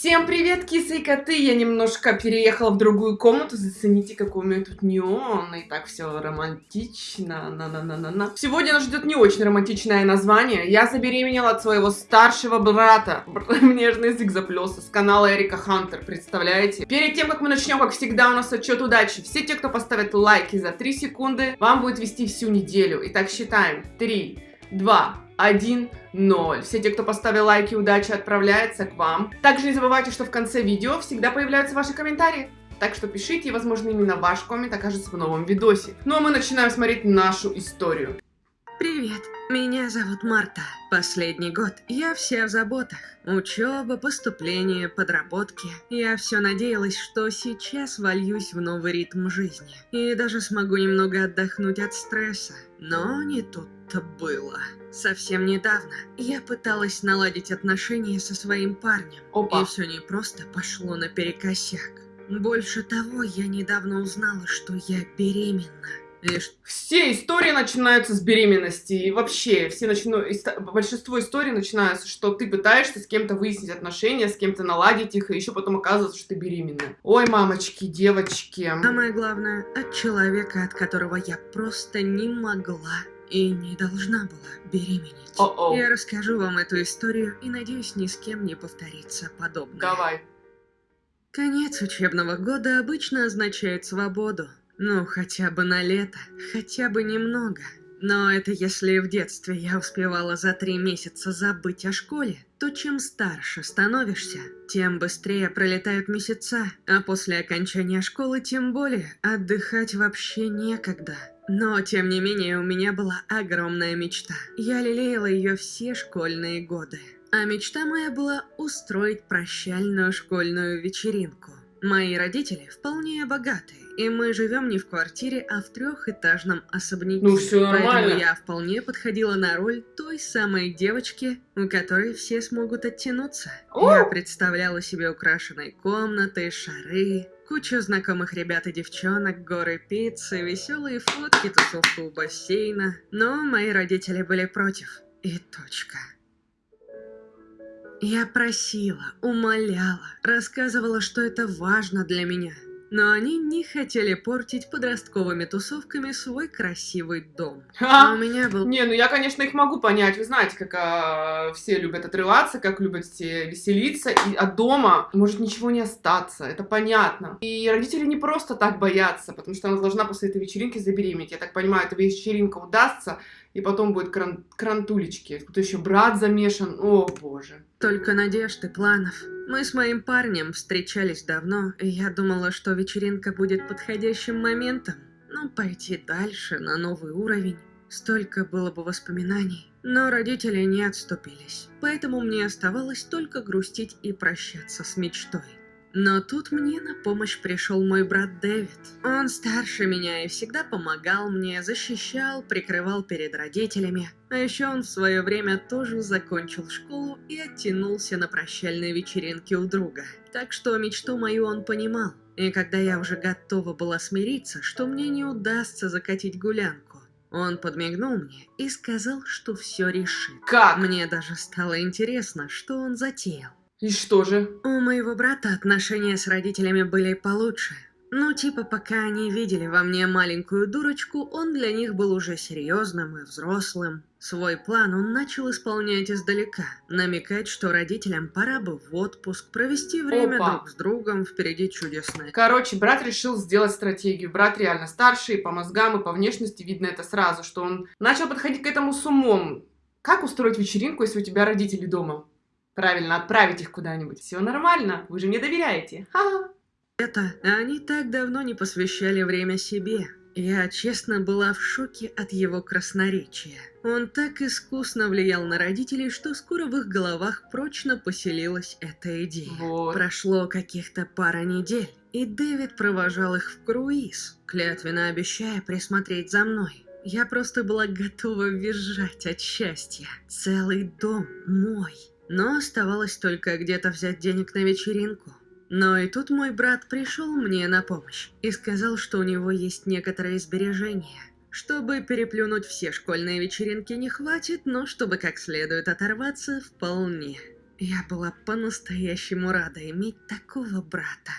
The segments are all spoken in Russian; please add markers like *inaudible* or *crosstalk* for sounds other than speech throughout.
Всем привет, кисы и коты! Я немножко переехала в другую комнату. Зацените, какой у меня тут неон. И так все романтично. На -на -на -на -на. Сегодня нас ждет не очень романтичное название. Я забеременела от своего старшего брата. *laughs* Мне же язык заплелся. С канала Эрика Хантер, представляете? Перед тем, как мы начнем, как всегда, у нас отчет удачи. Все те, кто поставит лайки за 3 секунды, вам будет вести всю неделю. Итак, считаем. 3, 2, 1, 0. Все те, кто поставил лайки, удачи отправляется к вам. Также не забывайте, что в конце видео всегда появляются ваши комментарии. Так что пишите, и, возможно, именно ваш коммент окажется в новом видосе. Ну а мы начинаем смотреть нашу историю. Привет, меня зовут Марта. Последний год я вся в заботах. Учеба, поступление, подработки. Я все надеялась, что сейчас вольюсь в новый ритм жизни. И даже смогу немного отдохнуть от стресса. Но не тут-то было. Совсем недавно я пыталась наладить отношения со своим парнем. Опа. И все не просто пошло наперекосяк. Больше того, я недавно узнала, что я беременна. Лишь Все истории начинаются с беременности. И вообще, все начну... большинство историй начинаются, что ты пытаешься с кем-то выяснить отношения, с кем-то наладить их, и еще потом оказывается, что ты беременна. Ой, мамочки, девочки. Самое главное, от человека, от которого я просто не могла и не должна была беременеть. О-о. Я расскажу вам эту историю и надеюсь, ни с кем не повторится подобное. Давай. Конец учебного года обычно означает свободу. Ну, хотя бы на лето, хотя бы немного. Но это если в детстве я успевала за три месяца забыть о школе, то чем старше становишься, тем быстрее пролетают месяца, а после окончания школы тем более отдыхать вообще некогда. Но, тем не менее, у меня была огромная мечта. Я лелеяла ее все школьные годы. А мечта моя была устроить прощальную школьную вечеринку. Мои родители вполне богатые, и мы живем не в квартире, а в трехэтажном особняке. Ну, всё нормально. Поэтому я вполне подходила на роль той самой девочки, у которой все смогут оттянуться. О! Я представляла себе украшенные комнаты, шары, кучу знакомых ребят и девчонок, горы пиццы, веселые фотки, тусовку у бассейна. Но мои родители были против. И точка. Я просила, умоляла, рассказывала, что это важно для меня. Но они не хотели портить подростковыми тусовками свой красивый дом. А Ха. у меня был Не, ну я, конечно, их могу понять. Вы знаете, как а, все любят отрываться, как любят все веселиться. И от дома может ничего не остаться. Это понятно. И родители не просто так боятся, потому что она должна после этой вечеринки забеременеть. Я так понимаю, эта вечеринка удастся, и потом будет кран крантулечки. Тут еще брат замешан. О, боже. Только надежд и планов. Мы с моим парнем встречались давно, и я думала, что вечеринка будет подходящим моментом. Ну, пойти дальше, на новый уровень. Столько было бы воспоминаний. Но родители не отступились. Поэтому мне оставалось только грустить и прощаться с мечтой. Но тут мне на помощь пришел мой брат Дэвид. Он старше меня и всегда помогал мне, защищал, прикрывал перед родителями. А еще он в свое время тоже закончил школу и оттянулся на прощальной вечеринке у друга. Так что мечту мою он понимал. И когда я уже готова была смириться, что мне не удастся закатить гулянку, он подмигнул мне и сказал, что все решит. Как? Мне даже стало интересно, что он затеял. И что же? У моего брата отношения с родителями были получше. Ну, типа, пока они видели во мне маленькую дурочку, он для них был уже серьезным и взрослым. Свой план он начал исполнять издалека, намекать, что родителям пора бы в отпуск, провести время Опа. друг с другом, впереди чудесное. Короче, брат решил сделать стратегию. Брат реально старший, по мозгам, и по внешности видно это сразу, что он начал подходить к этому с умом. Как устроить вечеринку, если у тебя родители дома? Правильно, отправить их куда-нибудь. Все нормально, вы же мне доверяете. Ха-ха. Это они так давно не посвящали время себе. Я честно была в шоке от его красноречия. Он так искусно влиял на родителей, что скоро в их головах прочно поселилась эта идея. Вот. Прошло каких-то пара недель, и Дэвид провожал их в круиз, клятвенно обещая присмотреть за мной. Я просто была готова визжать от счастья. Целый дом мой. Но оставалось только где-то взять денег на вечеринку. Но и тут мой брат пришел мне на помощь и сказал, что у него есть некоторые сбережения. Чтобы переплюнуть все школьные вечеринки не хватит, но чтобы как следует оторваться, вполне. Я была по-настоящему рада иметь такого брата.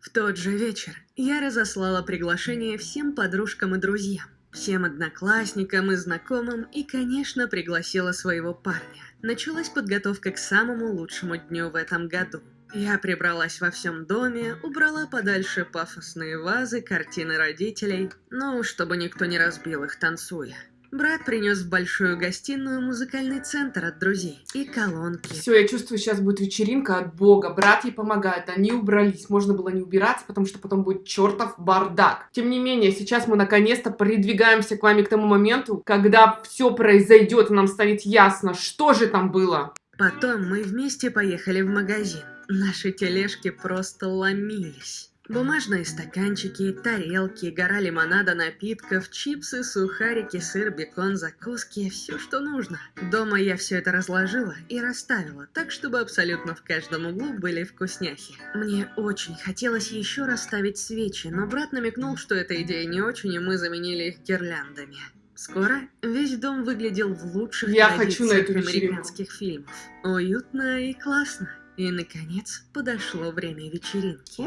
В тот же вечер я разослала приглашение всем подружкам и друзьям, всем одноклассникам и знакомым и, конечно, пригласила своего парня. Началась подготовка к самому лучшему дню в этом году. Я прибралась во всем доме, убрала подальше пафосные вазы, картины родителей, ну, чтобы никто не разбил их, танцуя. Брат принес в большую гостиную музыкальный центр от друзей и колонки. Все, я чувствую, сейчас будет вечеринка от бога. Брат ей помогает, они убрались. Можно было не убираться, потому что потом будет чертов бардак. Тем не менее, сейчас мы наконец-то придвигаемся к вами к тому моменту, когда все произойдет, и нам станет ясно, что же там было. Потом мы вместе поехали в магазин. Наши тележки просто ломились. Бумажные стаканчики, тарелки, гора лимонада, напитков, чипсы, сухарики, сыр, бекон, закуски, все, что нужно. Дома я все это разложила и расставила, так чтобы абсолютно в каждом углу были вкусняхи. Мне очень хотелось еще расставить свечи, но брат намекнул, что эта идея не очень, и мы заменили их гирляндами. Скоро весь дом выглядел в лучших Я хочу на эту американских фильмов. Уютно и классно. И, наконец, подошло время вечеринки.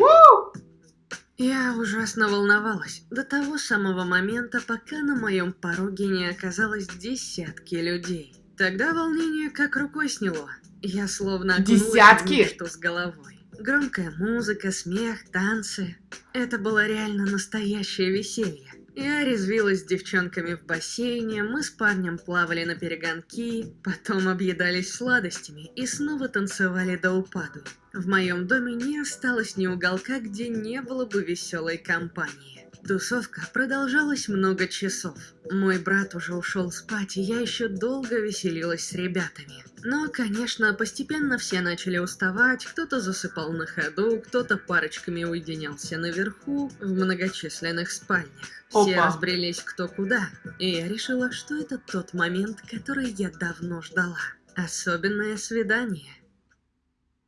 Я ужасно волновалась до того самого момента, пока на моем пороге не оказалось десятки людей. Тогда волнение как рукой сняло. Я словно Десятки? что с головой. Громкая музыка, смех, танцы. Это было реально настоящее веселье. Я резвилась с девчонками в бассейне, мы с парнем плавали на перегонки, потом объедались сладостями и снова танцевали до упаду. В моем доме не осталось ни уголка, где не было бы веселой компании. Тусовка продолжалась много часов. Мой брат уже ушел спать, и я еще долго веселилась с ребятами. Но, конечно, постепенно все начали уставать, кто-то засыпал на ходу, кто-то парочками уединялся наверху, в многочисленных спальнях. Все Опа. разбрелись кто куда, и я решила, что это тот момент, который я давно ждала. Особенное свидание.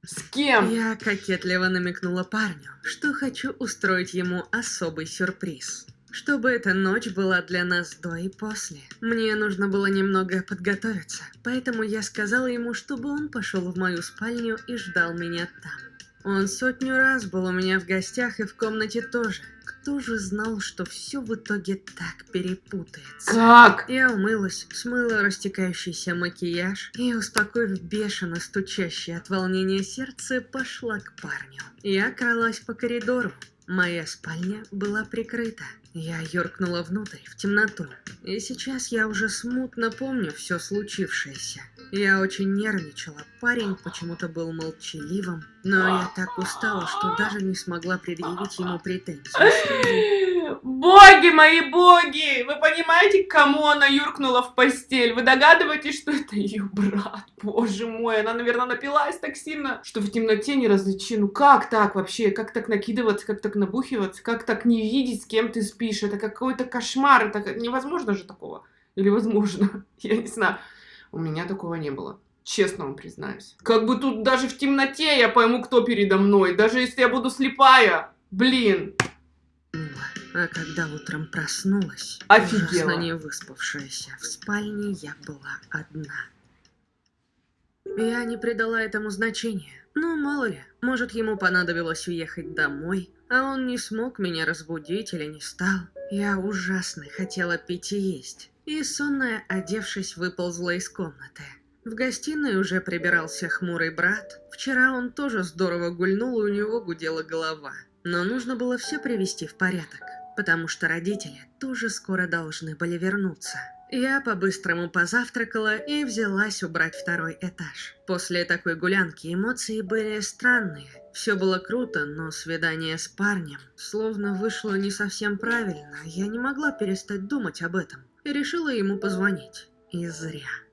С кем? Я кокетливо намекнула парню, что хочу устроить ему особый сюрприз. Чтобы эта ночь была для нас до и после. Мне нужно было немного подготовиться, поэтому я сказала ему, чтобы он пошел в мою спальню и ждал меня там. Он сотню раз был у меня в гостях и в комнате тоже. Кто же знал, что все в итоге так перепутается? Как? Я умылась, смыла растекающийся макияж и, успокоив бешено стучащее от волнения сердце, пошла к парню. Я кралась по коридору. Моя спальня была прикрыта. Я юркнула внутрь, в темноту. И сейчас я уже смутно помню все случившееся. Я очень нервничала, парень почему-то был молчаливым, но я так устала, что даже не смогла предъявить ему претензий. *laughs* Боги мои боги! Вы понимаете, кому она юркнула в постель? Вы догадываетесь, что это ее брат? Боже мой, она, наверное, напилась так сильно, что в темноте не различи. Ну как так вообще? Как так накидываться? Как так набухиваться? Как так не видеть, с кем ты спишь? Это какой-то кошмар. Это невозможно же такого. Или возможно? *laughs* Я не знаю. У меня такого не было. Честно вам признаюсь. Как бы тут даже в темноте я пойму, кто передо мной. Даже если я буду слепая. Блин. А когда утром проснулась, Офигела. ужасно не выспавшаяся, в спальне я была одна. Я не придала этому значения. Ну, мало ли, может, ему понадобилось уехать домой, а он не смог меня разбудить или не стал. Я ужасно хотела пить и есть. И сонная, одевшись, выползла из комнаты. В гостиной уже прибирался хмурый брат. Вчера он тоже здорово гульнул, и у него гудела голова. Но нужно было все привести в порядок, потому что родители тоже скоро должны были вернуться. Я по-быстрому позавтракала и взялась убрать второй этаж. После такой гулянки эмоции были странные. Все было круто, но свидание с парнем словно вышло не совсем правильно. Я не могла перестать думать об этом и решила ему позвонить. И зря.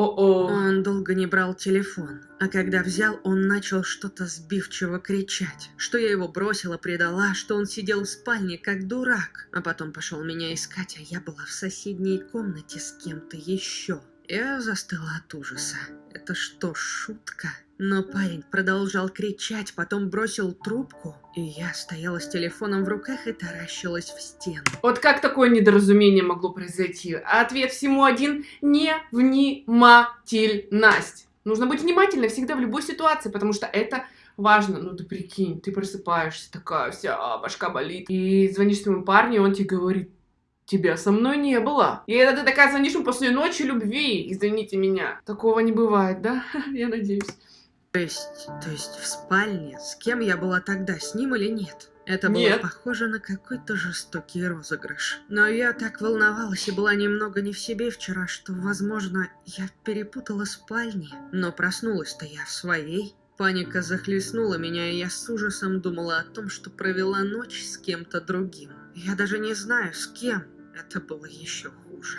О-о. Он долго не брал телефон, а когда взял, он начал что-то сбивчиво кричать, что я его бросила, предала, что он сидел в спальне как дурак, а потом пошел меня искать, а я была в соседней комнате с кем-то еще. Я застыла от ужаса. Это что, шутка? Но парень продолжал кричать, потом бросил трубку, и я стояла с телефоном в руках и таращилась в стену. Вот как такое недоразумение могло произойти? А ответ всему один – невнимательность. Нужно быть внимательной всегда в любой ситуации, потому что это важно. Ну ты прикинь, ты просыпаешься, такая вся, башка болит. И звонишь своему парню, он тебе говорит, тебя со мной не было. И это ты такая звонишь ему после ночи любви, извините меня. Такого не бывает, да? *laughs* Я надеюсь. То есть, то есть в спальне, с кем я была тогда, с ним или нет? Это было Нет. похоже на какой-то жестокий розыгрыш. Но я так волновалась и была немного не в себе вчера, что, возможно, я перепутала спальни. Но проснулась-то я в своей. Паника захлестнула меня, и я с ужасом думала о том, что провела ночь с кем-то другим. Я даже не знаю, с кем. Это было еще хуже.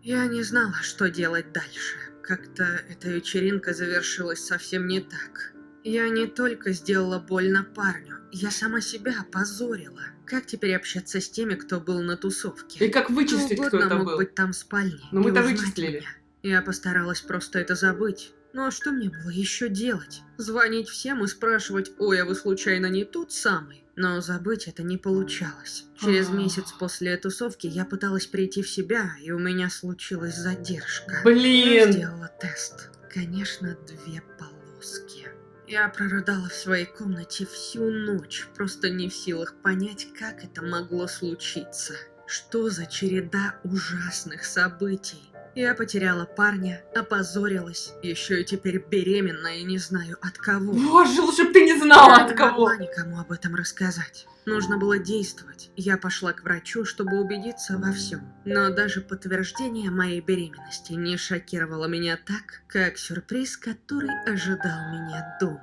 Я не знала, что делать дальше. Как-то эта вечеринка завершилась совсем не так. Я не только сделала больно парню, я сама себя опозорила. Как теперь общаться с теми, кто был на тусовке? И как вычислить, Кто кто это мог был? быть там в спальне. Но и мы-то вычислили. меня. Я постаралась просто это забыть. Ну а что мне было еще делать? Звонить всем и спрашивать, ой, а вы случайно не тот самый? Но забыть это не получалось. Через месяц после тусовки я пыталась прийти в себя, и у меня случилась задержка. Я Блин! сделала тест. Конечно, две полоски. Я прорыдала в своей комнате всю ночь, просто не в силах понять, как это могло случиться. Что за череда ужасных событий? Я потеряла парня, опозорилась, еще и теперь беременна и не знаю от кого. Боже, лучше бы ты не знала Я от не кого. могла никому об этом рассказать. Нужно было действовать. Я пошла к врачу, чтобы убедиться во всем. Но даже подтверждение моей беременности не шокировало меня так, как сюрприз, который ожидал меня дома.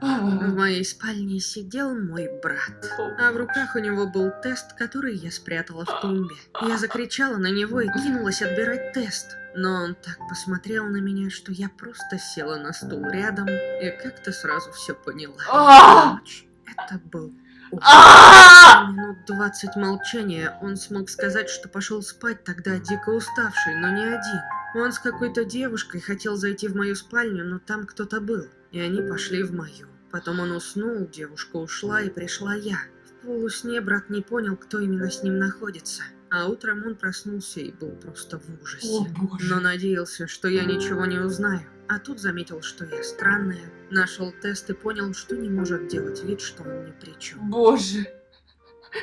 В моей спальне сидел мой брат. А в руках у него был тест, который я спрятала в тумбе. Я закричала на него и кинулась отбирать тест. Но он так посмотрел на меня, что я просто села на стул рядом и как-то сразу все поняла. А! Ночь. Это был. А! Минут двадцать молчания он смог сказать, что пошел спать тогда дико уставший, но не один. Он с какой-то девушкой хотел зайти в мою спальню, но там кто-то был, и они пошли в мою. Потом он уснул, девушка ушла, и пришла я. В полусне брат не понял, кто именно с ним находится. А утром он проснулся и был просто в ужасе. О, боже. Но надеялся, что я ничего не узнаю. А тут заметил, что я странная. Нашел тест и понял, что не может делать вид, что он ни при чем. Боже.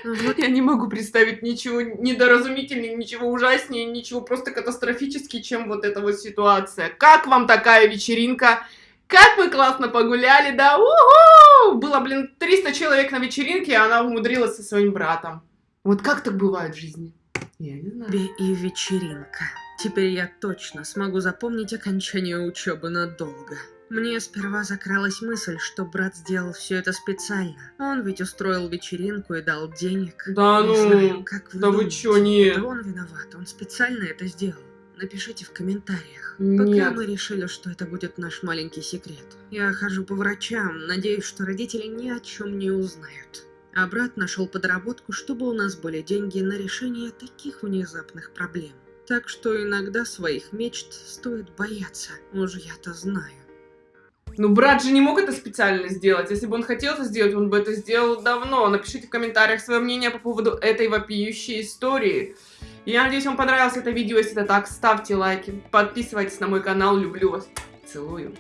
Вот Я не могу представить ничего недоразумительнее, ничего ужаснее, ничего просто катастрофически, чем вот эта вот ситуация. Как вам такая вечеринка? Как мы классно погуляли, да? Уху! Было, блин, 300 человек на вечеринке, а она умудрилась со своим братом. Вот как так бывает в жизни? Я не знаю. и вечеринка. Теперь я точно смогу запомнить окончание учебы надолго. Мне сперва закралась мысль, что брат сделал все это специально. Он ведь устроил вечеринку и дал денег. Да Не ну, знаю, как вы да вы думаете, чё, нет. это он виноват, он специально это сделал. Напишите в комментариях. Нет. Пока мы решили, что это будет наш маленький секрет. Я хожу по врачам, надеюсь, что родители ни о чем не узнают. А брат нашел подработку, чтобы у нас были деньги на решение таких внезапных проблем. Так что иногда своих мечт стоит бояться, уж я-то знаю. Ну, брат же не мог это специально сделать. Если бы он хотел это сделать, он бы это сделал давно. Напишите в комментариях свое мнение по поводу этой вопиющей истории. Я надеюсь, вам понравилось это видео. Если это так, ставьте лайки, подписывайтесь на мой канал. Люблю вас. Целую.